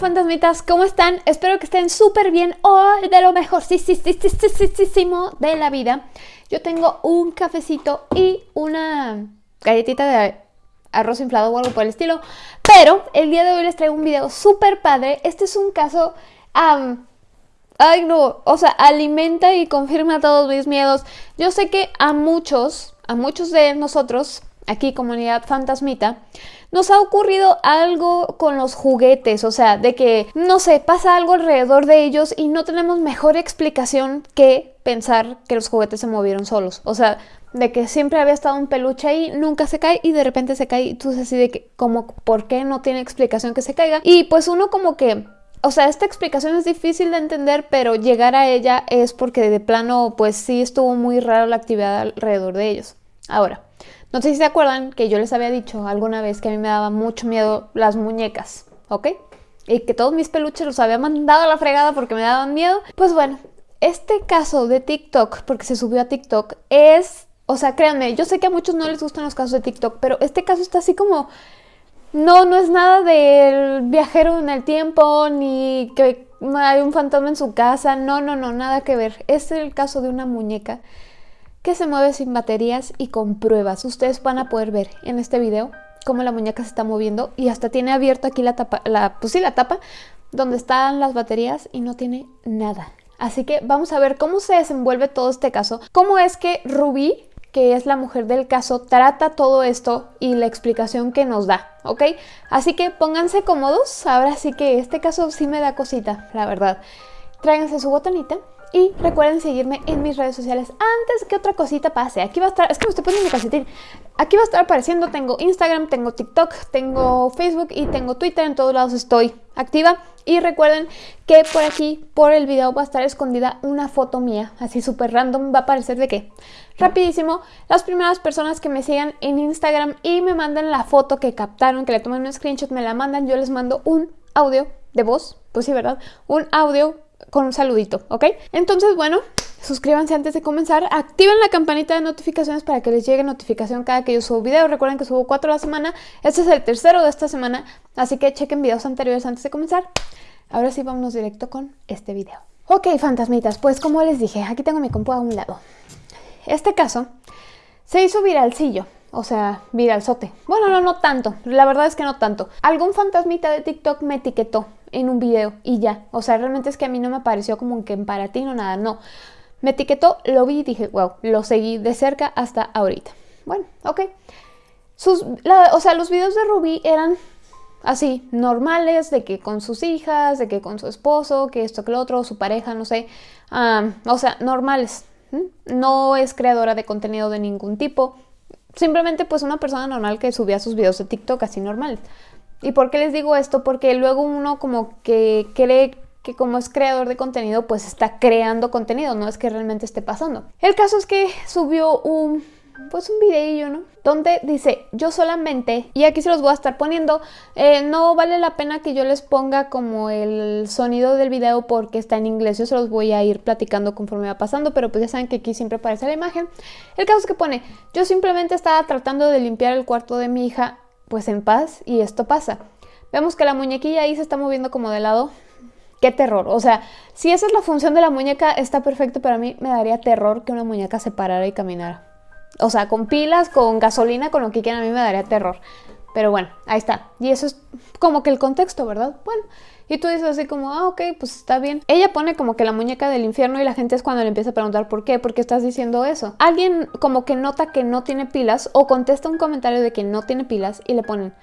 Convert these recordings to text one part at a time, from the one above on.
fantasmitas? ¿Cómo están? Espero que estén súper bien hoy, de lo mejor sí, de la vida. Yo tengo un cafecito y una galletita de arroz inflado o algo por el estilo. Pero el día de hoy les traigo un video súper padre. Este es un caso... Ay no, o sea, alimenta y confirma todos mis miedos. Yo sé que a muchos, a muchos de nosotros, aquí comunidad fantasmita, nos ha ocurrido algo con los juguetes, o sea, de que, no sé, pasa algo alrededor de ellos y no tenemos mejor explicación que pensar que los juguetes se movieron solos. O sea, de que siempre había estado un peluche ahí, nunca se cae y de repente se cae y tú así de que, como, ¿por qué no tiene explicación que se caiga? Y pues uno como que... O sea, esta explicación es difícil de entender, pero llegar a ella es porque de plano, pues sí estuvo muy raro la actividad alrededor de ellos. Ahora, no sé si se acuerdan que yo les había dicho alguna vez que a mí me daba mucho miedo las muñecas, ¿ok? Y que todos mis peluches los había mandado a la fregada porque me daban miedo. Pues bueno, este caso de TikTok, porque se subió a TikTok, es... O sea, créanme, yo sé que a muchos no les gustan los casos de TikTok, pero este caso está así como... No, no es nada del viajero en el tiempo, ni que hay un fantasma en su casa, no, no, no, nada que ver. Es el caso de una muñeca que se mueve sin baterías y con pruebas. Ustedes van a poder ver en este video cómo la muñeca se está moviendo y hasta tiene abierto aquí la tapa, la, pues sí, la tapa donde están las baterías y no tiene nada. Así que vamos a ver cómo se desenvuelve todo este caso, cómo es que Ruby, que es la mujer del caso, trata todo esto y la explicación que nos da, ¿ok? Así que pónganse cómodos, ahora sí que este caso sí me da cosita, la verdad. Tráiganse su botanita y recuerden seguirme en mis redes sociales antes que otra cosita pase. Aquí va a estar, es que me estoy poniendo mi calcetín. Aquí va a estar apareciendo, tengo Instagram, tengo TikTok, tengo Facebook y tengo Twitter. En todos lados estoy activa. Y recuerden que por aquí, por el video, va a estar escondida una foto mía. Así súper random, va a aparecer de qué. Rapidísimo, las primeras personas que me sigan en Instagram y me manden la foto que captaron, que le tomen un screenshot, me la mandan. Yo les mando un audio de voz, pues sí, ¿verdad? Un audio con un saludito, ¿ok? Entonces, bueno, suscríbanse antes de comenzar, activen la campanita de notificaciones para que les llegue notificación cada que yo subo video. Recuerden que subo cuatro a la semana, este es el tercero de esta semana, así que chequen videos anteriores antes de comenzar. Ahora sí, vámonos directo con este video. Ok, fantasmitas, pues como les dije, aquí tengo mi compu a un lado. Este caso se hizo viralcillo, o sea, viralzote. Bueno, no, no tanto, la verdad es que no tanto. Algún fantasmita de TikTok me etiquetó en un video y ya. O sea, realmente es que a mí no me pareció como que para ti no nada, no. Me etiquetó, lo vi y dije, wow, lo seguí de cerca hasta ahorita. Bueno, ok. Sus, o sea, los videos de Ruby eran así, normales, de que con sus hijas, de que con su esposo, que esto, que lo otro, su pareja, no sé. o sea, normales. No es creadora de contenido de ningún tipo. Simplemente pues una persona normal que subía sus videos de TikTok así normales. ¿Y por qué les digo esto? Porque luego uno como que cree que como es creador de contenido, pues está creando contenido, no es que realmente esté pasando. El caso es que subió un, pues un videillo, ¿no? Donde dice, yo solamente, y aquí se los voy a estar poniendo, eh, no vale la pena que yo les ponga como el sonido del video porque está en inglés, yo se los voy a ir platicando conforme va pasando, pero pues ya saben que aquí siempre aparece la imagen. El caso es que pone, yo simplemente estaba tratando de limpiar el cuarto de mi hija pues en paz y esto pasa. Vemos que la muñequilla ahí se está moviendo como de lado. ¡Qué terror! O sea, si esa es la función de la muñeca, está perfecto, pero a mí me daría terror que una muñeca se parara y caminara. O sea, con pilas, con gasolina, con lo que quieran, a mí me daría terror. Pero bueno, ahí está. Y eso es como que el contexto, ¿verdad? Bueno, y tú dices así como, ah, ok, pues está bien. Ella pone como que la muñeca del infierno y la gente es cuando le empieza a preguntar por qué, por qué estás diciendo eso. Alguien como que nota que no tiene pilas o contesta un comentario de que no tiene pilas y le ponen,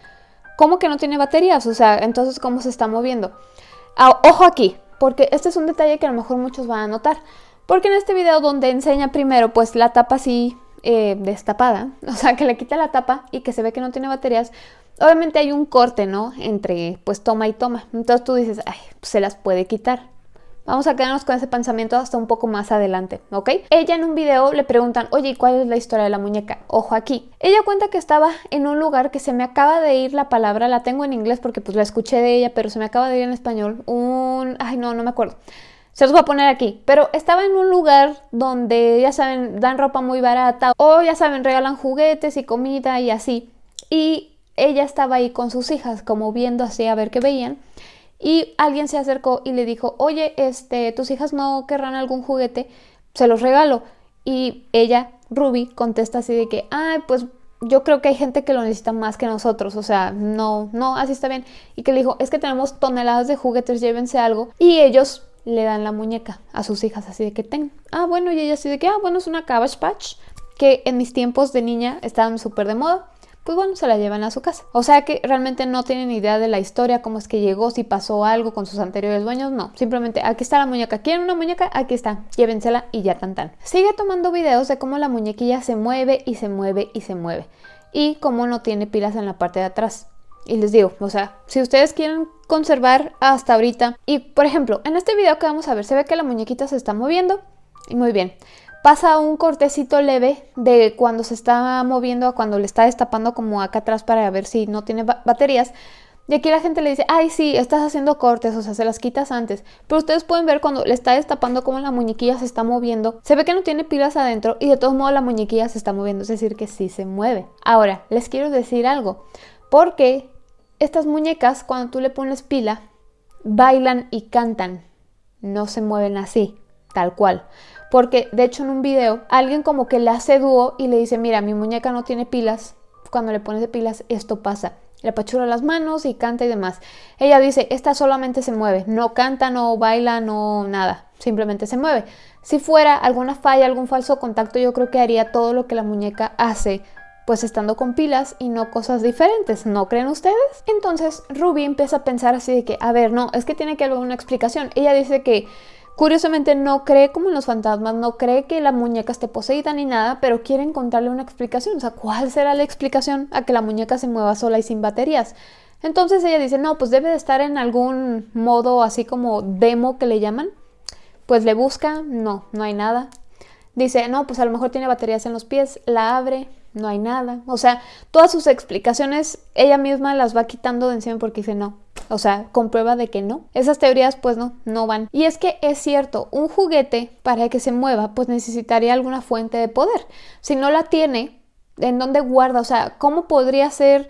¿cómo que no tiene baterías? O sea, entonces, ¿cómo se está moviendo? Ah, ojo aquí, porque este es un detalle que a lo mejor muchos van a notar. Porque en este video donde enseña primero pues la tapa así eh, destapada, o sea que le quita la tapa y que se ve que no tiene baterías, Obviamente hay un corte, ¿no? Entre pues toma y toma. Entonces tú dices, ay, pues, se las puede quitar. Vamos a quedarnos con ese pensamiento hasta un poco más adelante, ¿ok? Ella en un video le preguntan, oye, ¿cuál es la historia de la muñeca? Ojo aquí. Ella cuenta que estaba en un lugar que se me acaba de ir la palabra, la tengo en inglés porque pues la escuché de ella, pero se me acaba de ir en español. Un... Ay, no, no me acuerdo. Se los voy a poner aquí. Pero estaba en un lugar donde, ya saben, dan ropa muy barata o ya saben, regalan juguetes y comida y así. Y ella estaba ahí con sus hijas, como viendo así a ver qué veían. y alguien se acercó y le dijo, oye, este, tus hijas no querrán algún juguete, se los regalo. Y ella, Ruby, contesta así de que, ay, pues yo creo que hay gente que lo necesita más que nosotros, o sea, no, no, así está bien. Y que le dijo, es que tenemos toneladas de juguetes, llévense algo. Y ellos le dan la muñeca a sus hijas, así de que ten. Ah, bueno, y ella así de que, ah, bueno, es una Cabbage Patch, que en mis tiempos de niña estaban súper de moda pues bueno, se la llevan a su casa. O sea que realmente no tienen idea de la historia, cómo es que llegó, si pasó algo con sus anteriores dueños, no. Simplemente aquí está la muñeca, ¿quieren una muñeca? Aquí está, llévensela y ya tan tan. Sigue tomando videos de cómo la muñequilla se mueve y se mueve y se mueve. Y cómo no tiene pilas en la parte de atrás. Y les digo, o sea, si ustedes quieren conservar hasta ahorita, y por ejemplo, en este video que vamos a ver, se ve que la muñequita se está moviendo, y muy bien pasa un cortecito leve de cuando se está moviendo a cuando le está destapando como acá atrás para ver si no tiene baterías. Y aquí la gente le dice, ay, sí, estás haciendo cortes, o sea, se las quitas antes. Pero ustedes pueden ver cuando le está destapando como la muñequilla se está moviendo. Se ve que no tiene pilas adentro y de todos modos la muñequilla se está moviendo, es decir, que sí se mueve. Ahora, les quiero decir algo, porque estas muñecas, cuando tú le pones pila, bailan y cantan. No se mueven así, tal cual. Porque de hecho en un video alguien como que le hace dúo y le dice, mira, mi muñeca no tiene pilas. Cuando le pones de pilas esto pasa. Le apachura las manos y canta y demás. Ella dice, esta solamente se mueve. No canta, no baila, no nada. Simplemente se mueve. Si fuera alguna falla, algún falso contacto, yo creo que haría todo lo que la muñeca hace pues estando con pilas y no cosas diferentes, ¿no creen ustedes? Entonces Ruby empieza a pensar así de que, a ver, no, es que tiene que haber una explicación. Ella dice que Curiosamente no cree como en los fantasmas, no cree que la muñeca esté poseída ni nada, pero quiere encontrarle una explicación. O sea, ¿cuál será la explicación a que la muñeca se mueva sola y sin baterías? Entonces ella dice, no, pues debe de estar en algún modo así como demo que le llaman. Pues le busca, no, no hay nada. Dice, no, pues a lo mejor tiene baterías en los pies, la abre, no hay nada. O sea, todas sus explicaciones ella misma las va quitando de encima porque dice, no, o sea, comprueba de que no. Esas teorías pues no, no van. Y es que es cierto, un juguete para que se mueva pues necesitaría alguna fuente de poder. Si no la tiene, ¿en dónde guarda? O sea, ¿cómo podría ser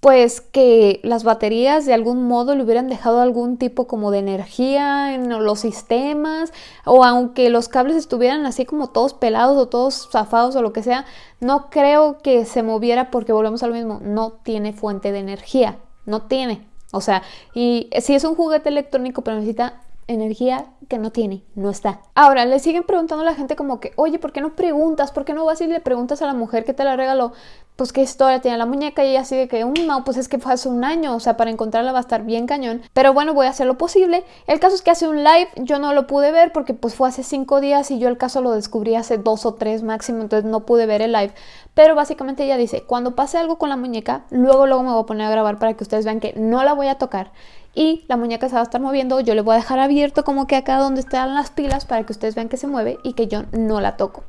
pues que las baterías de algún modo le hubieran dejado algún tipo como de energía en los sistemas o aunque los cables estuvieran así como todos pelados o todos zafados o lo que sea, no creo que se moviera porque volvemos a lo mismo, no tiene fuente de energía, no tiene. O sea, y si es un juguete electrónico, pero necesita energía que no tiene, no está. Ahora, le siguen preguntando a la gente como que, oye, ¿por qué no preguntas? ¿Por qué no vas y le preguntas a la mujer que te la regaló? Pues qué historia tiene la muñeca y ella así de que, um, no, pues es que fue hace un año, o sea, para encontrarla va a estar bien cañón. Pero bueno, voy a hacer lo posible. El caso es que hace un live, yo no lo pude ver porque pues fue hace cinco días y yo el caso lo descubrí hace dos o tres máximo, entonces no pude ver el live. Pero básicamente ella dice, cuando pase algo con la muñeca, luego luego me voy a poner a grabar para que ustedes vean que no la voy a tocar y la muñeca se va a estar moviendo. Yo le voy a dejar abierto como que acá donde están las pilas para que ustedes vean que se mueve y que yo no la toco.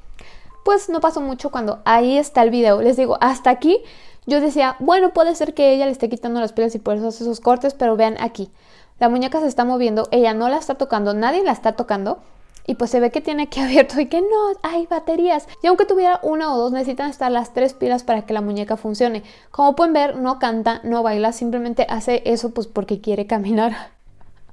Pues no pasó mucho cuando ahí está el video. Les digo, hasta aquí yo decía, bueno, puede ser que ella le esté quitando las pilas y por eso hace esos cortes, pero vean aquí. La muñeca se está moviendo, ella no la está tocando, nadie la está tocando y pues se ve que tiene que abierto y que no, hay baterías. Y aunque tuviera una o dos, necesitan estar las tres pilas para que la muñeca funcione. Como pueden ver, no canta, no baila, simplemente hace eso pues porque quiere caminar.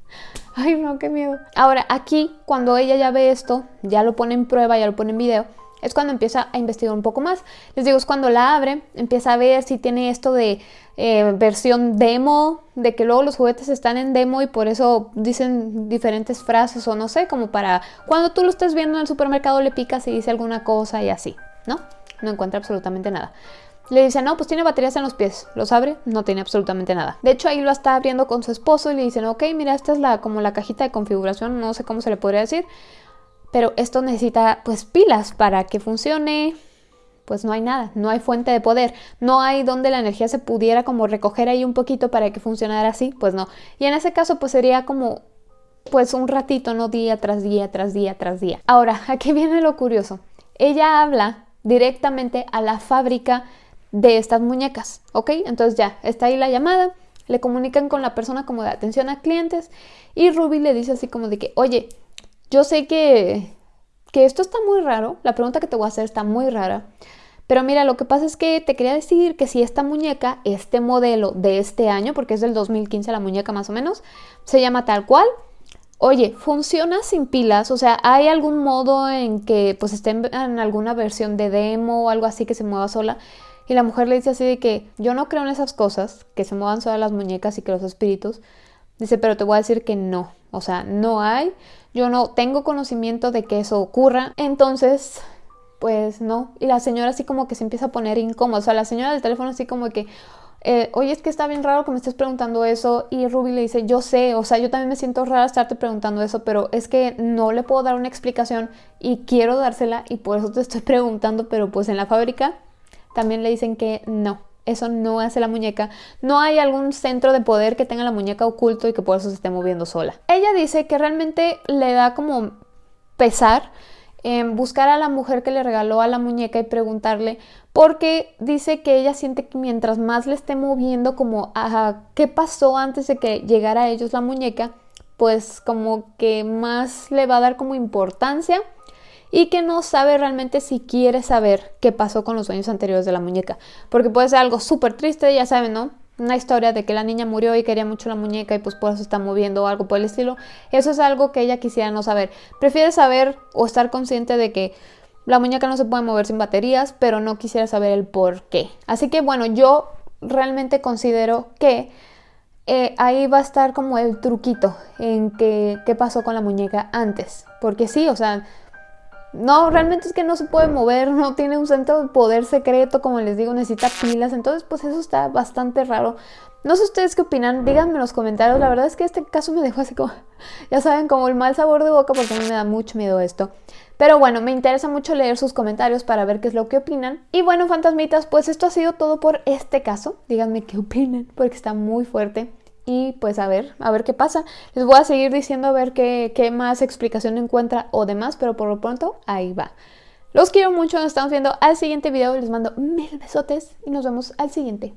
Ay, no, qué miedo. Ahora, aquí, cuando ella ya ve esto, ya lo pone en prueba, ya lo pone en video, es cuando empieza a investigar un poco más. Les digo, es cuando la abre, empieza a ver si tiene esto de eh, versión demo, de que luego los juguetes están en demo y por eso dicen diferentes frases o no sé, como para cuando tú lo estés viendo en el supermercado le picas y dice alguna cosa y así, ¿no? No encuentra absolutamente nada. Le dice, no, pues tiene baterías en los pies. Los abre, no tiene absolutamente nada. De hecho, ahí lo está abriendo con su esposo y le dicen, ok, mira, esta es la como la cajita de configuración, no sé cómo se le podría decir pero esto necesita pues pilas para que funcione. Pues no hay nada, no hay fuente de poder, no hay donde la energía se pudiera como recoger ahí un poquito para que funcionara así, pues no. Y en ese caso pues sería como pues un ratito, no día tras día, tras día, tras día. Ahora, aquí viene lo curioso. Ella habla directamente a la fábrica de estas muñecas, ¿ok? Entonces ya, está ahí la llamada, le comunican con la persona como de atención a clientes y Ruby le dice así como de que, oye, yo sé que, que esto está muy raro, la pregunta que te voy a hacer está muy rara, Pero mira, lo que pasa es que te quería decir que si esta muñeca, este modelo de este año, porque es del 2015 la muñeca más o menos, se llama tal cual, Oye, funciona sin pilas, o sea, ¿hay algún modo en que pues esté en alguna versión de demo o algo así que se mueva sola? Y la mujer le dice así de que yo no creo en esas cosas, que se muevan solas las muñecas y que los espíritus. Dice, pero te voy a decir que no, o sea, no hay, yo no tengo conocimiento de que eso ocurra. Entonces, pues no. Y la señora así como que se empieza a poner incómoda, o sea, la señora del teléfono así como que eh, oye, es que está bien raro que me estés preguntando eso. Y Ruby le dice, yo sé, o sea, yo también me siento rara estarte preguntando eso, pero es que no le puedo dar una explicación y quiero dársela y por eso te estoy preguntando, pero pues en la fábrica también le dicen que no. Eso no hace la muñeca. No hay algún centro de poder que tenga la muñeca oculto y que por eso se esté moviendo sola. Ella dice que realmente le da como pesar buscar a la mujer que le regaló a la muñeca y preguntarle, porque dice que ella siente que mientras más le esté moviendo como a qué pasó antes de que llegara a ellos la muñeca, pues como que más le va a dar como importancia y que no sabe realmente si quiere saber qué pasó con los sueños anteriores de la muñeca, porque puede ser algo súper triste, ya saben, ¿no? una historia de que la niña murió y quería mucho la muñeca y pues por eso está moviendo o algo por el estilo, eso es algo que ella quisiera no saber. Prefiere saber o estar consciente de que la muñeca no se puede mover sin baterías, pero no quisiera saber el por qué. Así que bueno, yo realmente considero que eh, ahí va a estar como el truquito en que qué pasó con la muñeca antes. Porque sí, o sea, no, realmente es que no se puede mover, no tiene un centro de poder secreto, como les digo, necesita pilas, entonces pues eso está bastante raro. No sé ustedes qué opinan, díganme en los comentarios, la verdad es que este caso me dejó así como, ya saben, como el mal sabor de boca porque a mí me da mucho miedo esto. Pero bueno, me interesa mucho leer sus comentarios para ver qué es lo que opinan. Y bueno, fantasmitas, pues esto ha sido todo por este caso. Díganme qué opinan, porque está muy fuerte y pues a ver, a ver qué pasa. Les voy a seguir diciendo a ver qué, qué más explicación encuentra o demás, pero por lo pronto ahí va. Los quiero mucho, nos estamos viendo al siguiente video, les mando mil besotes y nos vemos al siguiente.